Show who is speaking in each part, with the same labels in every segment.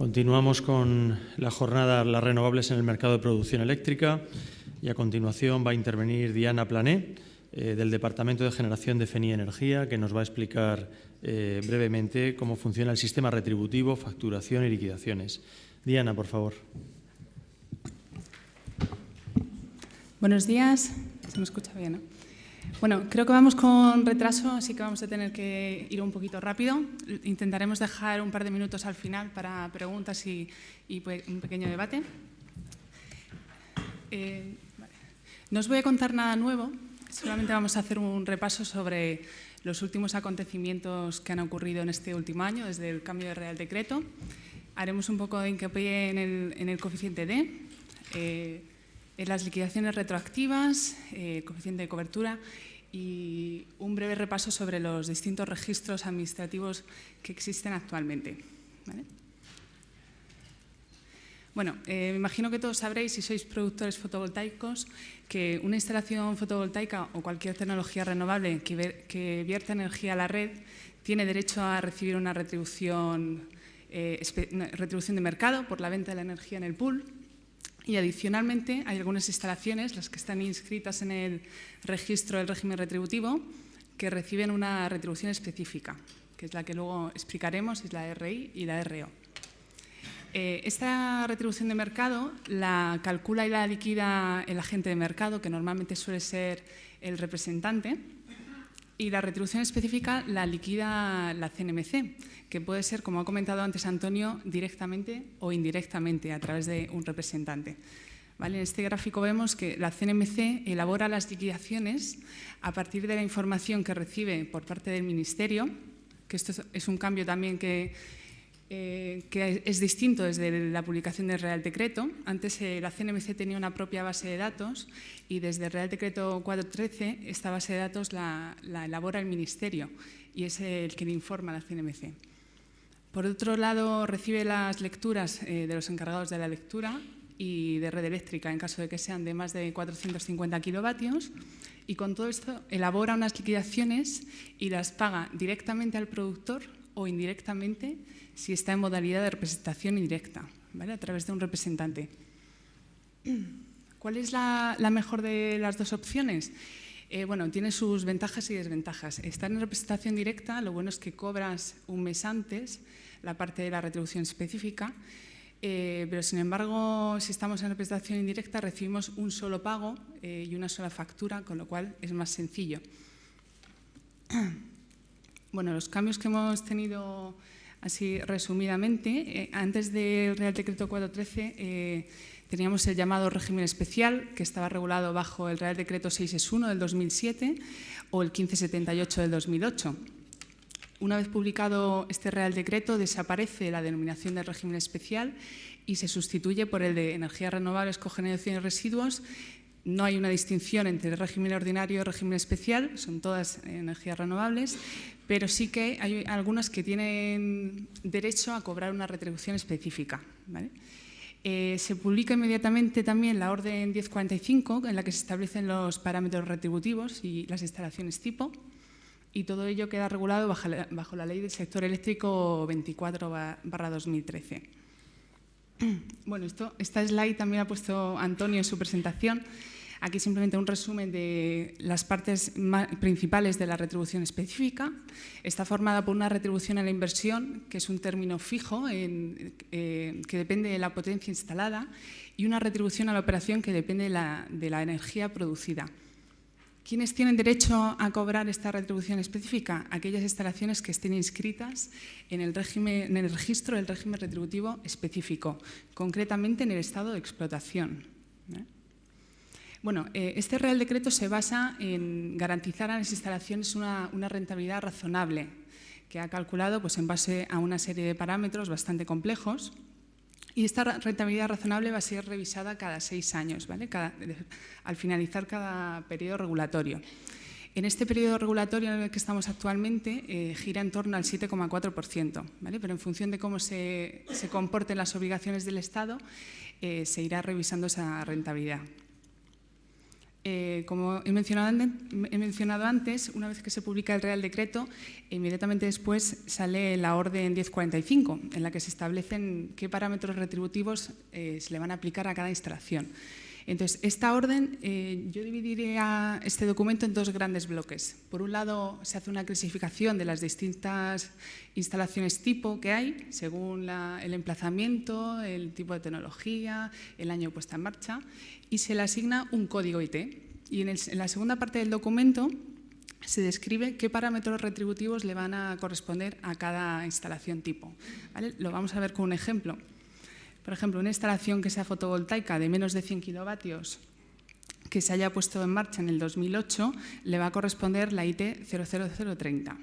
Speaker 1: Continuamos con la jornada Las renovables en el mercado de producción eléctrica y a continuación va a intervenir Diana Plané eh, del Departamento de Generación de FENI Energía que nos va a explicar eh, brevemente cómo funciona el sistema retributivo, facturación y liquidaciones. Diana, por favor.
Speaker 2: Buenos días. Se me escucha bien. Bueno, creo que vamos con retraso, así que vamos a tener que ir un poquito rápido. Intentaremos dejar un par de minutos al final para preguntas y, pues, un pequeño debate. Eh, no os voy a contar nada nuevo, solamente vamos a hacer un repaso sobre los últimos acontecimientos que han ocurrido en este último año, desde el cambio de Real Decreto. Haremos un poco de hincapié en el, en el coeficiente D, eh, las liquidaciones retroactivas, eh, coeficiente de cobertura y un breve repaso sobre los distintos registros administrativos que existen actualmente. Bueno, eh, me imagino que todos sabréis, si sois productores fotovoltaicos, que una instalación fotovoltaica o cualquier tecnología renovable que, que vierta energía a la red tiene derecho a recibir una retribución, eh, retribución de mercado por la venta de la energía en el pool y adicionalmente hay algunas instalaciones, las que están inscritas en el registro del régimen retributivo, que reciben una retribución específica, que es la que luego explicaremos, es la RI y la RO. Eh, esta retribución de mercado la calcula y la liquida el agente de mercado, que normalmente suele ser el representante, y la retribución específica la liquida la CNMC, que puede ser, como ha comentado antes Antonio, directamente o indirectamente a través de un representante. En este gráfico vemos que la CNMC elabora las liquidaciones a partir de la información que recibe por parte del Ministerio, que esto es un cambio también que eh, que es distinto desde la publicación del Real Decreto. Antes eh, la CNMC tenía una propia base de datos y desde el Real Decreto 413 esta base de datos la, elabora el Ministerio y es el que le informa a la CNMC. Por otro lado, recibe las lecturas eh, de los encargados de la lectura y de red eléctrica en caso de que sean de más de 450 kilovatios y con todo esto elabora unas liquidaciones y las paga directamente al productor o indirectamente si está en modalidad de representación indirecta, ¿vale? a través de un representante. ¿Cuál es la, mejor de las dos opciones? Eh, bueno, tiene sus ventajas y desventajas. Estar en representación directa, lo bueno es que cobras un mes antes la parte de la retribución específica, eh, pero sin embargo, si estamos en representación indirecta, recibimos un solo pago eh, y una sola factura, con lo cual es más sencillo. Bueno, los cambios que hemos tenido Así, resumidamente, eh, antes del Real Decreto 413 eh, teníamos el llamado régimen especial, que estaba regulado bajo el Real Decreto 661 del 2007 o el 1578 del 2008. Una vez publicado este Real Decreto, desaparece la denominación del régimen especial y se sustituye por el de energías renovables, cogeneración y residuos. No hay una distinción entre régimen ordinario y régimen especial, son todas energías renovables, pero sí que hay algunas que tienen derecho a cobrar una retribución específica. Eh, se publica inmediatamente también la Orden 1045, en la que se establecen los parámetros retributivos y las instalaciones tipo, y todo ello queda regulado bajo la, Ley del Sector Eléctrico 24-2013. Bueno, esto, esta slide también ha puesto Antonio en su presentación. Aquí simplemente un resumen de las partes principales de la retribución específica. Está formada por una retribución a la inversión, que es un término fijo eh, que depende de la potencia instalada, y una retribución a la operación que depende de la, energía producida. ¿Quiénes tienen derecho a cobrar esta retribución específica? Aquellas instalaciones que estén inscritas en el, registro del régimen retributivo específico, concretamente en el estado de explotación. ¿eh? Bueno, eh, este Real Decreto se basa en garantizar a las instalaciones una, rentabilidad razonable, que ha calculado pues, en base a una serie de parámetros bastante complejos. Y esta rentabilidad razonable va a ser revisada cada seis años, ¿vale? al finalizar cada periodo regulatorio. En este periodo regulatorio en el que estamos actualmente eh, gira en torno al 7,4%, ¿vale? pero en función de cómo se, comporten las obligaciones del Estado, eh, se irá revisando esa rentabilidad. Eh, como he mencionado, antes, una vez que se publica el Real Decreto, inmediatamente después sale la Orden 1045, en la que se establecen qué parámetros retributivos eh, se le van a aplicar a cada instalación. Entonces, esta orden, eh, yo dividiría este documento en dos grandes bloques. Por un lado, se hace una clasificación de las distintas instalaciones tipo que hay, según el emplazamiento, el tipo de tecnología, el año puesta en marcha, y se le asigna un código IT. Y en, la segunda parte del documento se describe qué parámetros retributivos le van a corresponder a cada instalación tipo. Lo vamos a ver con un ejemplo. Por ejemplo, una instalación que sea fotovoltaica de menos de 100 kilovatios que se haya puesto en marcha en el 2008, le va a corresponder la IT 00030.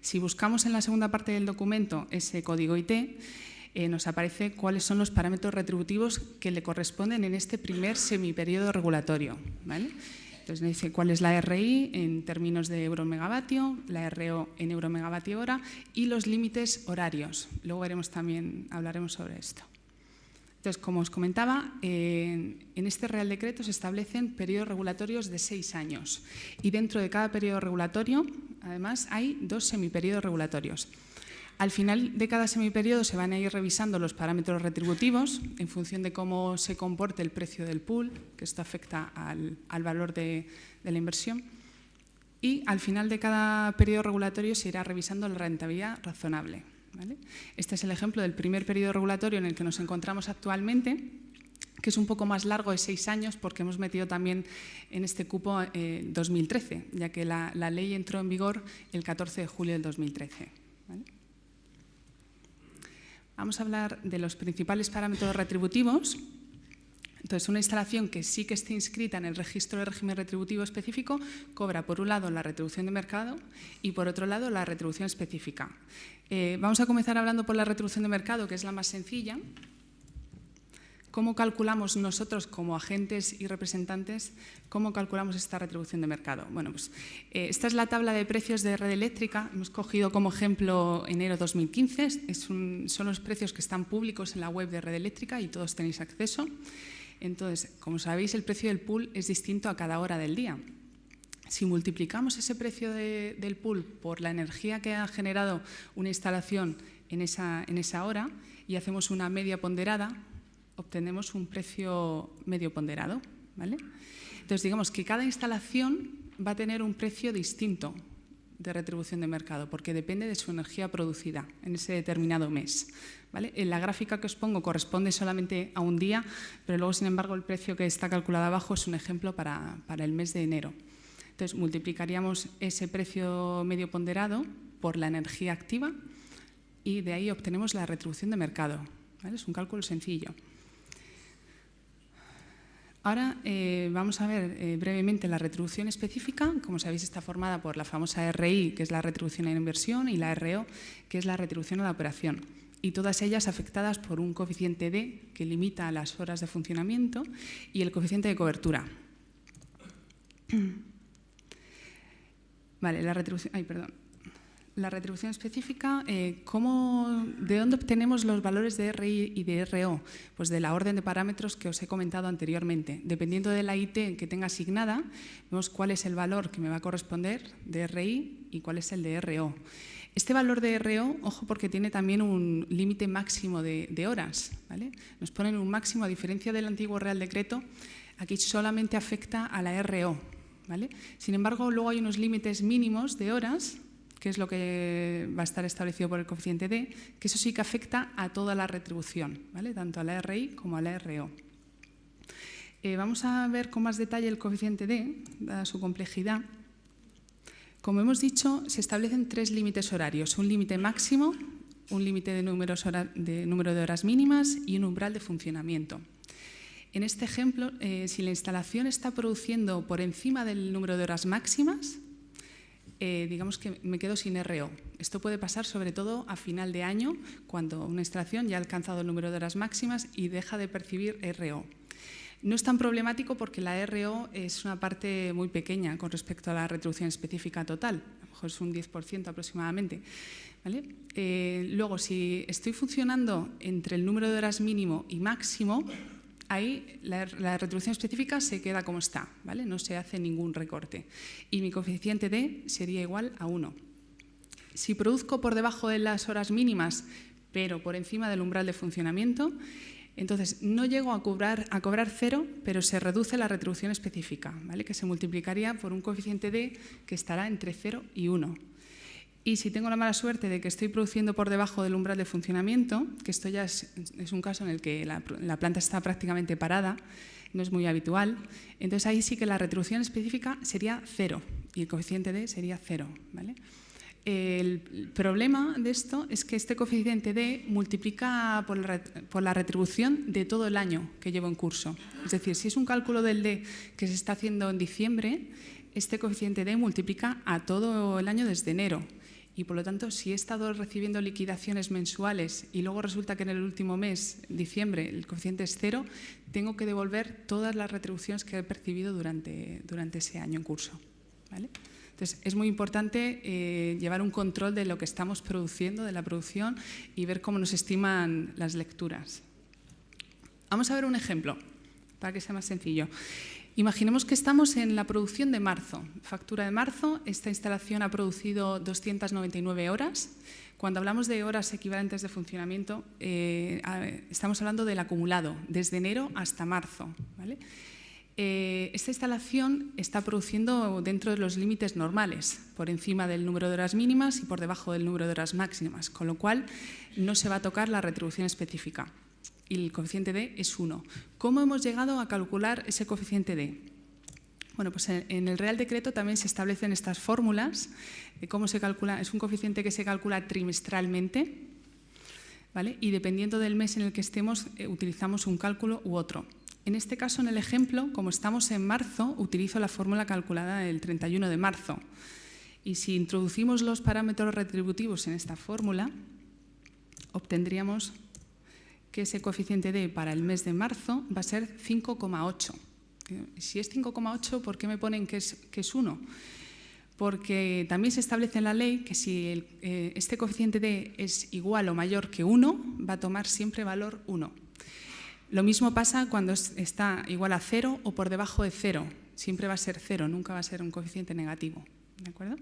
Speaker 2: Si buscamos en la segunda parte del documento ese código IT, eh, nos aparece cuáles son los parámetros retributivos que le corresponden en este primer semiperiodo regulatorio. Entonces nos dice cuál es la RI en términos de euro-megavatio, la RO en euro-megavatio hora y los límites horarios. Luego veremos también, hablaremos sobre esto. Entonces, como os comentaba, en este Real Decreto se establecen periodos regulatorios de seis años y dentro de cada periodo regulatorio, además, hay dos semiperiodos regulatorios. Al final de cada semiperiodo se van a ir revisando los parámetros retributivos en función de cómo se comporte el precio del pool, que esto afecta al, valor de, de la inversión. Y al final de cada periodo regulatorio se irá revisando la rentabilidad razonable. Este es el ejemplo del primer periodo regulatorio en el que nos encontramos actualmente, que es un poco más largo de seis años porque hemos metido también en este cupo 2013, eh, ya que la, ley entró en vigor el 14 de julio del 2013. Vamos a hablar de los principales parámetros retributivos entonces, una instalación que sí que esté inscrita en el registro de régimen retributivo específico cobra, por un lado, la retribución de mercado y, por otro lado, la retribución específica. Eh, vamos a comenzar hablando por la retribución de mercado, que es la más sencilla. ¿Cómo calculamos nosotros como agentes y representantes, cómo calculamos esta retribución de mercado? Bueno, pues eh, esta es la tabla de precios de red eléctrica. Hemos cogido como ejemplo enero 2015. son los precios que están públicos en la web de red eléctrica y todos tenéis acceso. Entonces, como sabéis, el precio del pool es distinto a cada hora del día. Si multiplicamos ese precio del pool por la energía que ha generado una instalación en esa, en esa hora y hacemos una media ponderada, obtenemos un precio medio ponderado. ¿vale? Entonces, digamos que cada instalación va a tener un precio distinto de retribución de mercado, porque depende de su energía producida en ese determinado mes. ¿vale? En la gráfica que os pongo corresponde solamente a un día, pero luego, sin embargo, el precio que está calculado abajo es un ejemplo para, el mes de enero. Entonces, multiplicaríamos ese precio medio ponderado por la energía activa y de ahí obtenemos la retribución de mercado. Es un cálculo sencillo. Ahora eh, vamos a ver eh, brevemente la retribución específica. Como sabéis, está formada por la famosa RI, que es la retribución en inversión, y la RO, que es la retribución a la operación. Y todas ellas afectadas por un coeficiente D, que limita las horas de funcionamiento, y el coeficiente de cobertura. Vale, la retribución... Ay, perdón la retribución específica, eh, ¿de dónde obtenemos los valores de RI y de RO? Pues de la orden de parámetros que os he comentado anteriormente. Dependiendo de la IT que tenga asignada, vemos cuál es el valor que me va a corresponder de RI y cuál es el de RO. Este valor de RO, ojo, porque tiene también un límite máximo de, horas. ¿vale? Nos ponen un máximo, a diferencia del antiguo Real Decreto, aquí solamente afecta a la RO. ¿vale? Sin embargo, luego hay unos límites mínimos de horas que es lo que va a estar establecido por el coeficiente D, que eso sí que afecta a toda la retribución, ¿vale? tanto a la RI como a la RO. Eh, vamos a ver con más detalle el coeficiente D, dada su complejidad. Como hemos dicho, se establecen tres límites horarios, un límite máximo, un límite de, número de horas mínimas y un umbral de funcionamiento. En este ejemplo, eh, si la instalación está produciendo por encima del número de horas máximas, eh, digamos que me quedo sin RO. Esto puede pasar sobre todo a final de año, cuando una instalación ya ha alcanzado el número de horas máximas y deja de percibir RO. No es tan problemático porque la RO es una parte muy pequeña con respecto a la retribución específica total, a lo mejor es un 10% aproximadamente. Eh, luego, si estoy funcionando entre el número de horas mínimo y máximo, ahí la, retribución específica se queda como está, ¿vale? no se hace ningún recorte. Y mi coeficiente D sería igual a 1. Si produzco por debajo de las horas mínimas, pero por encima del umbral de funcionamiento, entonces no llego a cobrar, cero, pero se reduce la retribución específica, ¿vale? que se multiplicaría por un coeficiente D que estará entre 0 y 1. Y si tengo la mala suerte de que estoy produciendo por debajo del umbral de funcionamiento, que esto ya es, un caso en el que la, planta está prácticamente parada, no es muy habitual, entonces ahí sí que la retribución específica sería cero y el coeficiente D sería cero. ¿vale? El problema de esto es que este coeficiente D multiplica por la, por la, retribución de todo el año que llevo en curso. Es decir, si es un cálculo del D que se está haciendo en diciembre, este coeficiente D multiplica a todo el año desde enero y por lo tanto, si he estado recibiendo liquidaciones mensuales y luego resulta que en el último mes, diciembre, el coeficiente es cero, tengo que devolver todas las retribuciones que he percibido durante, durante ese año en curso. Entonces, es muy importante eh, llevar un control de lo que estamos produciendo, de la producción y ver cómo nos estiman las lecturas. Vamos a ver un ejemplo, para que sea más sencillo. Imaginemos que estamos en la producción de marzo, factura de marzo, esta instalación ha producido 299 horas. Cuando hablamos de horas equivalentes de funcionamiento, eh, estamos hablando del acumulado, desde enero hasta marzo. Eh, esta instalación está produciendo dentro de los límites normales, por encima del número de horas mínimas y por debajo del número de horas máximas, con lo cual no se va a tocar la retribución específica y el coeficiente D es 1. ¿Cómo hemos llegado a calcular ese coeficiente D? Bueno, pues en el Real Decreto también se establecen estas fórmulas cómo se calcula. Es un coeficiente que se calcula trimestralmente ¿vale? y dependiendo del mes en el que estemos eh, utilizamos un cálculo u otro. En este caso, en el ejemplo, como estamos en marzo, utilizo la fórmula calculada el 31 de marzo. Y si introducimos los parámetros retributivos en esta fórmula, obtendríamos que ese coeficiente D para el mes de marzo va a ser 5,8. Si es 5,8, ¿por qué me ponen que es, que es 1? Porque también se establece en la ley que si eh, este coeficiente D es igual o mayor que 1, va a tomar siempre valor 1. Lo mismo pasa cuando está igual a 0 o por debajo de 0. Siempre va a ser 0, nunca va a ser un coeficiente negativo. ¿De acuerdo?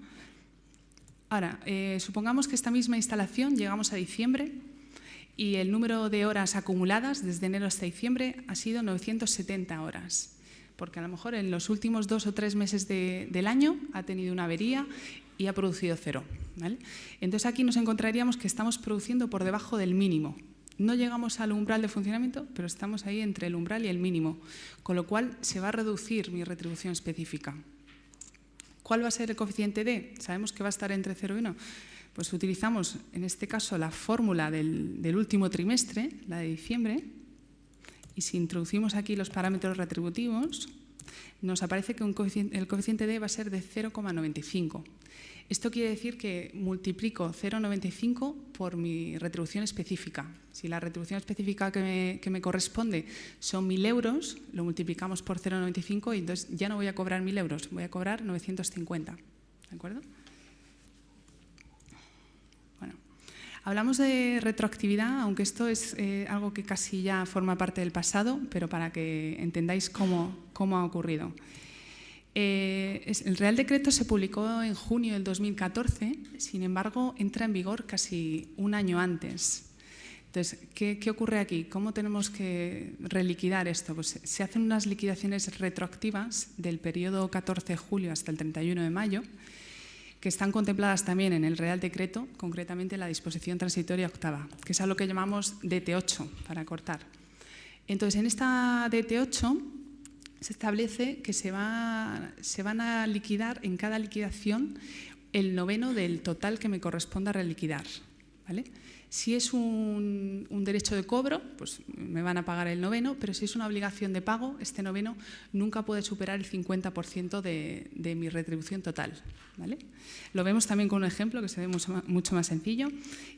Speaker 2: Ahora, eh, supongamos que esta misma instalación llegamos a diciembre y el número de horas acumuladas desde enero hasta diciembre ha sido 970 horas, porque a lo mejor en los últimos dos o tres meses del año ha tenido una avería y ha producido cero. Entonces aquí nos encontraríamos que estamos produciendo por debajo del mínimo. No llegamos al umbral de funcionamiento, pero estamos ahí entre el umbral y el mínimo, con lo cual se va a reducir mi retribución específica. ¿Cuál va a ser el coeficiente D? Sabemos que va a estar entre 0 y 1. Pues utilizamos en este caso la fórmula del, último trimestre, la de diciembre, y si introducimos aquí los parámetros retributivos, nos aparece que el coeficiente D va a ser de 0,95. Esto quiere decir que multiplico 0,95 por mi retribución específica. Si la retribución específica que me, que me corresponde son 1.000 euros, lo multiplicamos por 0,95 y entonces ya no voy a cobrar 1.000 euros, voy a cobrar 950. ¿De acuerdo? Hablamos de retroactividad, aunque esto es eh, algo que casi ya forma parte del pasado, pero para que entendáis cómo, cómo ha ocurrido. Eh, el Real Decreto se publicó en junio del 2014, sin embargo, entra en vigor casi un año antes. Entonces, ¿qué, ¿qué, ocurre aquí? ¿Cómo tenemos que reliquidar esto? Pues se hacen unas liquidaciones retroactivas del periodo 14 de julio hasta el 31 de mayo, que están contempladas también en el Real Decreto, concretamente la disposición transitoria octava, que es a lo que llamamos DT8, para cortar. Entonces, en esta DT8 se establece que se, va, se van a liquidar en cada liquidación el noveno del total que me corresponda reliquidar. ¿vale? Si es un, derecho de cobro, pues me van a pagar el noveno, pero si es una obligación de pago, este noveno nunca puede superar el 50% de, mi retribución total. ¿vale? Lo vemos también con un ejemplo que se ve mucho, más sencillo.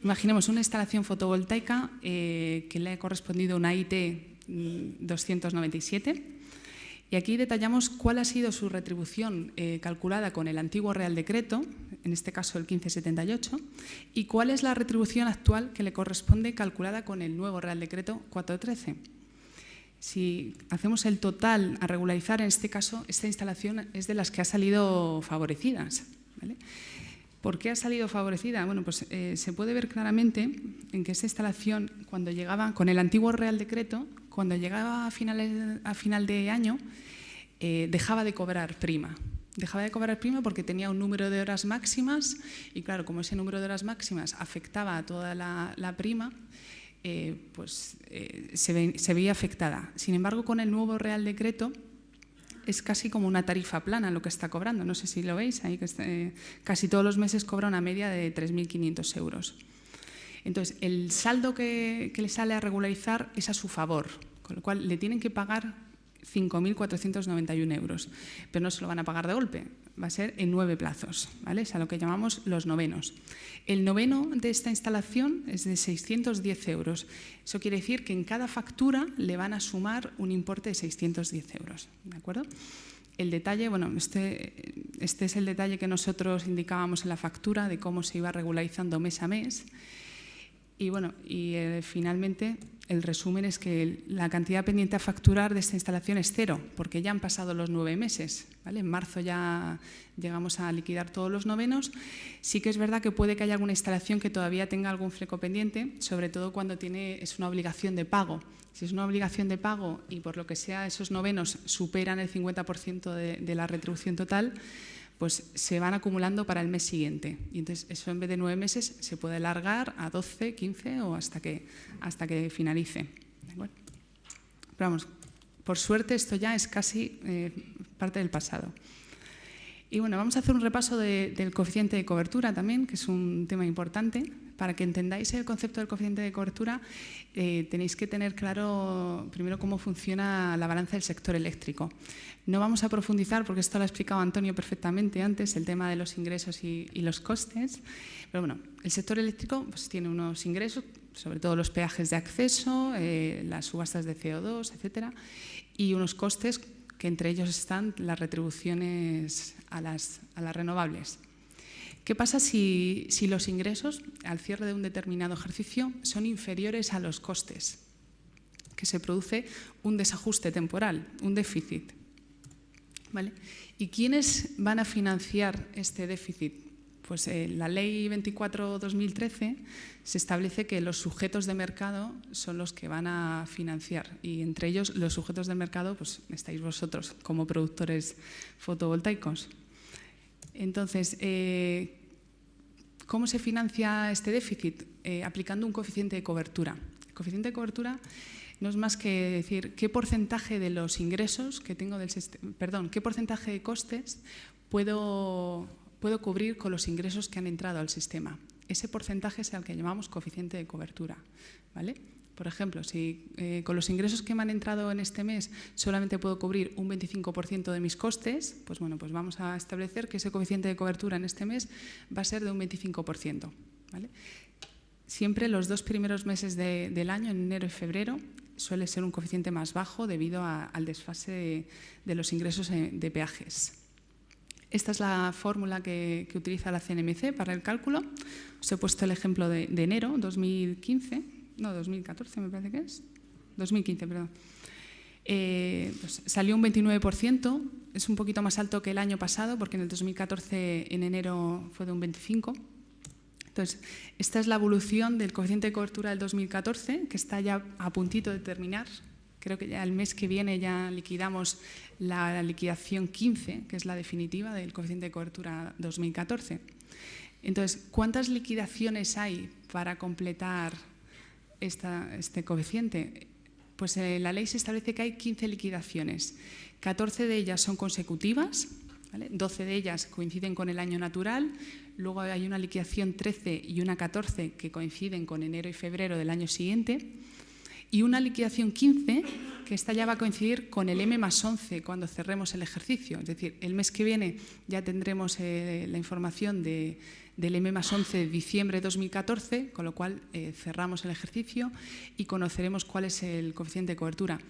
Speaker 2: Imaginemos una instalación fotovoltaica eh, que le ha correspondido una IT 297 y aquí detallamos cuál ha sido su retribución eh, calculada con el antiguo Real Decreto, en este caso el 1578, y cuál es la retribución actual que le corresponde calculada con el nuevo Real Decreto 413. Si hacemos el total a regularizar, en este caso, esta instalación es de las que ha salido favorecidas. ¿Por qué ha salido favorecida? Bueno, pues eh, se puede ver claramente en que esta instalación, cuando llegaba, con el antiguo Real Decreto, cuando llegaba a, a final de año, eh, dejaba de cobrar prima. Dejaba de cobrar prima porque tenía un número de horas máximas y claro, como ese número de horas máximas afectaba a toda la, prima, eh, pues se, se veía afectada. Sin embargo, con el nuevo Real Decreto, es casi como una tarifa plana lo que está cobrando. No sé si lo veis, ahí que eh, casi todos los meses cobra una media de 3.500 euros. Entonces, el saldo que, le sale a regularizar es a su favor, con lo cual le tienen que pagar 5.491 euros, pero no se lo van a pagar de golpe, va a ser en nueve plazos, ¿vale? es a lo que llamamos los novenos. El noveno de esta instalación es de 610 euros. Eso quiere decir que en cada factura le van a sumar un importe de 610 euros. ¿de acuerdo? El detalle, bueno, este, este es el detalle que nosotros indicábamos en la factura de cómo se iba regularizando mes a mes. Y bueno, y eh, finalmente el resumen es que la cantidad pendiente a facturar de esta instalación es cero, porque ya han pasado los nueve meses. En marzo ya llegamos a liquidar todos los novenos. Sí que es verdad que puede que haya alguna instalación que todavía tenga algún fleco pendiente, sobre todo cuando tiene, es una obligación de pago. Si es una obligación de pago y por lo que sea esos novenos superan el 50% de la retribución total, pues se van acumulando para el mes siguiente. Y entonces eso en vez de nueve meses se puede alargar a 12, 15 o hasta que, hasta que finalice. Pero vamos, por suerte esto ya es casi eh, parte del pasado. Y bueno, vamos a hacer un repaso del coeficiente de cobertura también, que es un tema importante. Para que entendáis el concepto del coeficiente de cobertura, eh, tenéis que tener claro primero cómo funciona la balanza del sector eléctrico. No vamos a profundizar, porque esto lo ha explicado Antonio perfectamente antes, el tema de los ingresos y, los costes. Pero bueno, el sector eléctrico pues, tiene unos ingresos, sobre todo los peajes de acceso, eh, las subastas de CO2, etcétera, y unos costes que entre ellos están las retribuciones a las, a las renovables. ¿Qué pasa si, los ingresos al cierre de un determinado ejercicio son inferiores a los costes? Que se produce un desajuste temporal, un déficit. ¿Vale? ¿Y quiénes van a financiar este déficit? Pues eh, la Ley 24-2013 se establece que los sujetos de mercado son los que van a financiar y entre ellos los sujetos de mercado pues estáis vosotros como productores fotovoltaicos. Entonces, eh, ¿cómo se financia este déficit? Eh, aplicando un coeficiente de cobertura. El coeficiente de cobertura no es más que decir qué porcentaje de los ingresos que tengo del perdón, qué porcentaje de costes puedo, puedo cubrir con los ingresos que han entrado al sistema. Ese porcentaje es el que llamamos coeficiente de cobertura. ¿vale? Por ejemplo, si eh, con los ingresos que me han entrado en este mes solamente puedo cubrir un 25% de mis costes, pues bueno, pues vamos a establecer que ese coeficiente de cobertura en este mes va a ser de un 25%. Siempre los dos primeros meses del año, en enero y febrero, suele ser un coeficiente más bajo debido al desfase de, los ingresos de peajes. Esta es la fórmula que, utiliza la CNMC para el cálculo. Os he puesto el ejemplo de, de enero 2015 no, 2014 me parece que es, 2015, perdón. Eh, pues salió un 29%, es un poquito más alto que el año pasado, porque en el 2014 en enero fue de un 25%. Entonces, esta es la evolución del coeficiente de cobertura del 2014, que está ya a puntito de terminar. Creo que ya el mes que viene ya liquidamos la liquidación 15, que es la definitiva del coeficiente de cobertura 2014. Entonces, ¿cuántas liquidaciones hay para completar este coeficiente? Pues eh, la ley se establece que hay 15 liquidaciones. 14 de ellas son consecutivas, 12 de ellas coinciden con el año natural, luego hay una liquidación 13 y una 14 que coinciden con enero y febrero del año siguiente, y una liquidación 15 que esta ya va a coincidir con el M más 11 cuando cerremos el ejercicio. Es decir, el mes que viene ya tendremos eh, la información de, del M más 11 de diciembre de 2014, con lo cual eh, cerramos el ejercicio y conoceremos cuál es el coeficiente de cobertura.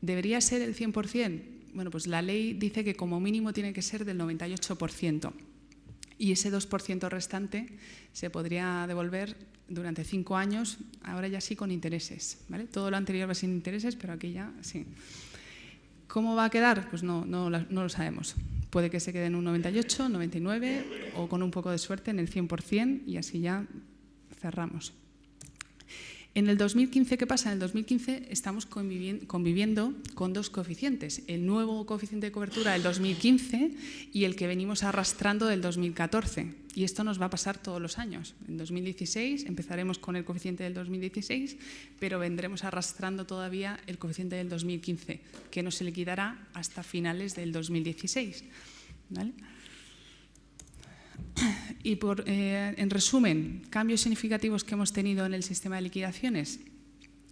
Speaker 2: ¿Debería ser el 100%? Bueno, pues la ley dice que como mínimo tiene que ser del 98% y ese 2% restante se podría devolver durante cinco años, ahora ya sí con intereses. ¿vale? Todo lo anterior va sin intereses, pero aquí ya sí. ¿Cómo va a quedar? Pues no, no, no lo sabemos. Puede que se quede en un 98, 99 o con un poco de suerte en el 100% y así ya cerramos. En el 2015, ¿qué pasa? En el 2015 estamos conviviendo con dos coeficientes, el nuevo coeficiente de cobertura del 2015 y el que venimos arrastrando del 2014. Y esto nos va a pasar todos los años. En 2016 empezaremos con el coeficiente del 2016, pero vendremos arrastrando todavía el coeficiente del 2015, que no se liquidará hasta finales del 2016. ¿Vale? Y por, eh, en resumen, cambios significativos que hemos tenido en el sistema de liquidaciones.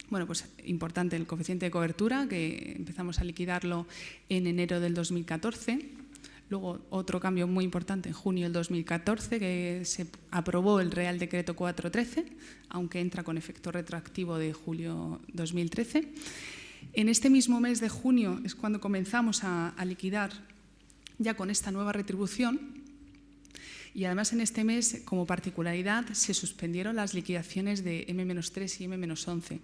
Speaker 2: Bueno, pues importante el coeficiente de cobertura, que empezamos a liquidarlo en enero del 2014. Luego, otro cambio muy importante en junio del 2014, que se aprobó el Real Decreto 413, aunque entra con efecto retroactivo de julio 2013. En este mismo mes de junio es cuando comenzamos a liquidar ya con esta nueva retribución y además en este mes, como particularidad, se suspendieron las liquidaciones de M-3 y M-11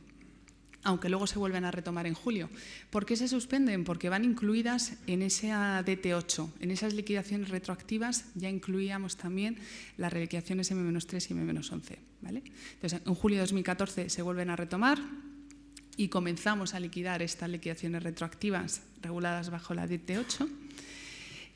Speaker 2: aunque luego se vuelven a retomar en julio. ¿Por qué se suspenden? Porque van incluidas en esa DT8. En esas liquidaciones retroactivas ya incluíamos también las liquidaciones M-3 y M-11. ¿vale? Entonces, en julio de 2014 se vuelven a retomar y comenzamos a liquidar estas liquidaciones retroactivas reguladas bajo la DT8.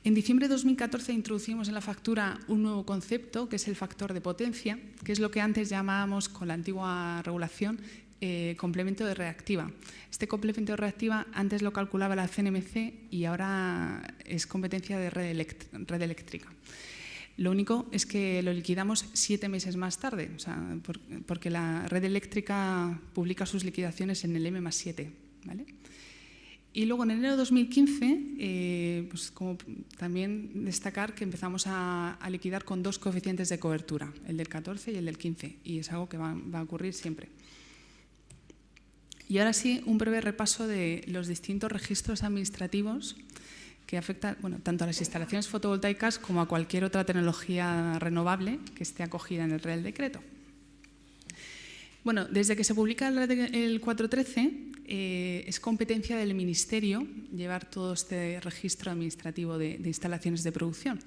Speaker 2: En diciembre de 2014 introducimos en la factura un nuevo concepto, que es el factor de potencia, que es lo que antes llamábamos con la antigua regulación eh, complemento de reactiva. Este complemento de reactiva antes lo calculaba la CNMC y ahora es competencia de red, eléctrica. Lo único es que lo liquidamos siete meses más tarde, porque la red eléctrica publica sus liquidaciones en el M más 7. ¿vale? Y luego en enero de 2015, eh, pues como también destacar que empezamos a, liquidar con dos coeficientes de cobertura, el del 14 y el del 15, y es algo que va, a ocurrir siempre. Y ahora sí, un breve repaso de los distintos registros administrativos que afectan bueno, tanto a las instalaciones fotovoltaicas como a cualquier otra tecnología renovable que esté acogida en el Real Decreto. Bueno, desde que se publica el 413, eh, es competencia del Ministerio llevar todo este registro administrativo de, instalaciones de producción.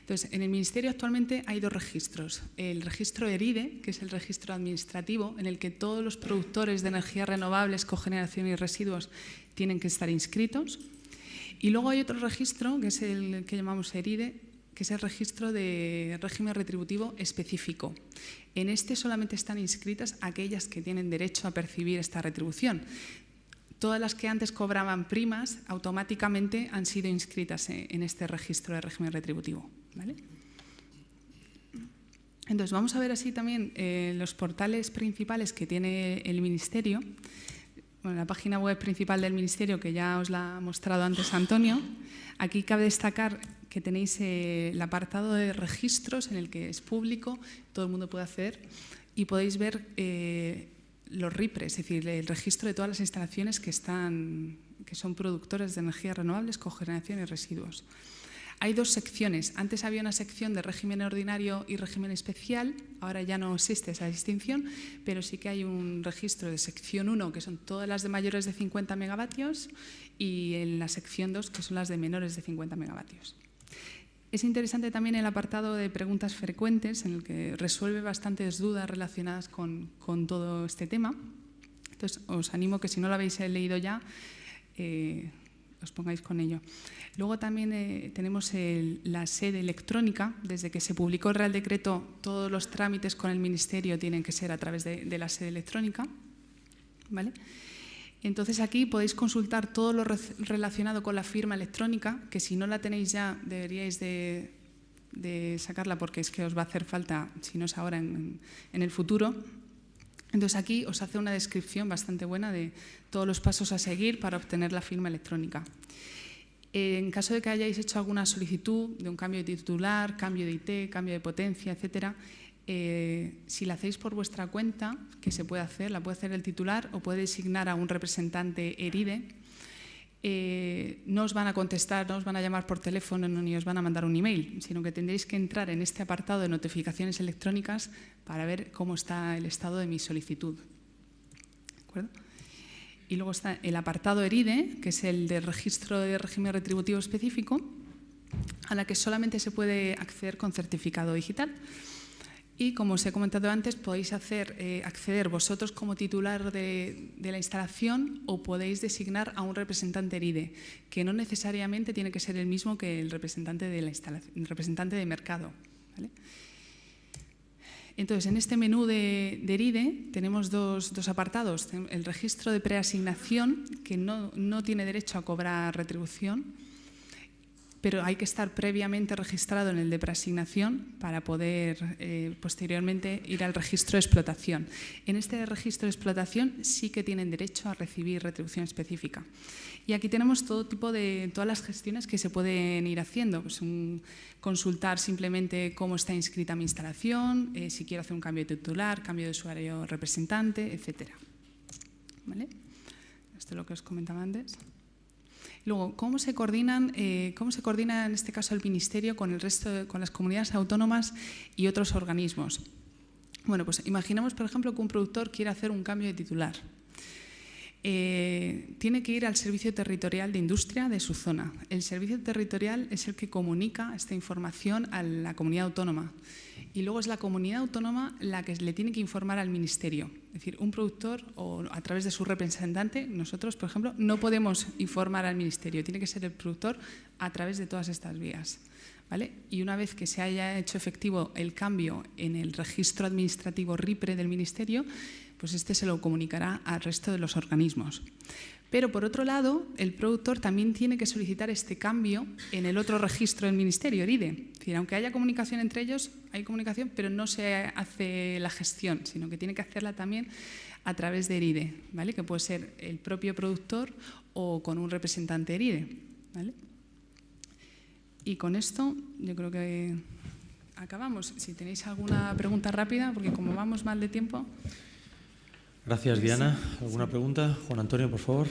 Speaker 2: Entonces, en el Ministerio actualmente hay dos registros. El registro ERIDE, que es el registro administrativo, en el que todos los productores de energías renovables, cogeneración y residuos tienen que estar inscritos. Y luego hay otro registro, que es el que llamamos ERIDE, que es el registro de régimen retributivo específico. En este solamente están inscritas aquellas que tienen derecho a percibir esta retribución. Todas las que antes cobraban primas automáticamente han sido inscritas en este registro de régimen retributivo. Entonces, vamos a ver así también eh, los portales principales que tiene el Ministerio. Bueno, la página web principal del Ministerio, que ya os la ha mostrado antes Antonio. Aquí cabe destacar que tenéis eh, el apartado de registros en el que es público, todo el mundo puede acceder y podéis ver eh, los RIPRES, es decir, el registro de todas las instalaciones que, están, que son productores de energías renovables, cogeneración y residuos. Hay dos secciones. Antes había una sección de régimen ordinario y régimen especial. Ahora ya no existe esa distinción, pero sí que hay un registro de sección 1, que son todas las de mayores de 50 megavatios, y en la sección 2, que son las de menores de 50 megavatios. Es interesante también el apartado de preguntas frecuentes, en el que resuelve bastantes dudas relacionadas con, todo este tema. Entonces, os animo que si no lo habéis leído ya, eh, os pongáis con ello. Luego también eh, tenemos la sede electrónica. Desde que se publicó el Real Decreto, todos los trámites con el Ministerio tienen que ser a través de, de la sede electrónica. ¿Vale? Entonces aquí podéis consultar todo lo relacionado con la firma electrónica, que si no la tenéis ya deberíais de, sacarla porque es que os va a hacer falta, si no es ahora, en, el futuro. Entonces aquí os hace una descripción bastante buena de todos los pasos a seguir para obtener la firma electrónica. En caso de que hayáis hecho alguna solicitud de un cambio de titular, cambio de IT, cambio de potencia, etcétera, eh, si la hacéis por vuestra cuenta, que se puede hacer, la puede hacer el titular o puede designar a un representante ERIDE, eh, no os van a contestar, no os van a llamar por teléfono ni os van a mandar un email, sino que tendréis que entrar en este apartado de notificaciones electrónicas para ver cómo está el estado de mi solicitud. Y luego está el apartado ERIDE, que es el de registro de régimen retributivo específico, a la que solamente se puede acceder con certificado digital. Y como os he comentado antes, podéis hacer, eh, acceder vosotros como titular de, la instalación o podéis designar a un representante ERIDE, que no necesariamente tiene que ser el mismo que el representante de, la instalación, representante de mercado. Entonces, en este menú de, ERIDE tenemos dos, apartados. El registro de preasignación, que no, no tiene derecho a cobrar retribución, pero hay que estar previamente registrado en el de preasignación para poder eh, posteriormente ir al registro de explotación. En este registro de explotación sí que tienen derecho a recibir retribución específica. Y aquí tenemos todo tipo de, todas las gestiones que se pueden ir haciendo. Pues consultar simplemente cómo está inscrita mi instalación, eh, si quiero hacer un cambio de titular, cambio de usuario representante, etc. Esto es lo que os comentaba antes. Luego, ¿cómo se, coordinan, eh, ¿cómo se coordina en este caso el Ministerio con, el resto con las comunidades autónomas y otros organismos? Bueno, pues imaginemos, por ejemplo, que un productor quiere hacer un cambio de titular. Eh, tiene que ir al Servicio Territorial de Industria de su zona. El Servicio Territorial es el que comunica esta información a la comunidad autónoma y luego es la comunidad autónoma la que le tiene que informar al Ministerio. Es decir, un productor o a través de su representante, nosotros, por ejemplo, no podemos informar al Ministerio, tiene que ser el productor a través de todas estas vías. ¿Vale? Y una vez que se haya hecho efectivo el cambio en el registro administrativo RIPRE del Ministerio, pues este se lo comunicará al resto de los organismos. Pero por otro lado, el productor también tiene que solicitar este cambio en el otro registro del Ministerio, ERIDE. Es decir, aunque haya comunicación entre ellos, hay comunicación, pero no se hace la gestión, sino que tiene que hacerla también a través de ERIDE, ¿vale? que puede ser el propio productor o con un representante ERIDE. ¿vale? Y con esto yo creo que acabamos. Si tenéis alguna pregunta rápida, porque como vamos mal de tiempo...
Speaker 1: Gracias, Diana. ¿Alguna pregunta? Juan Antonio, por favor.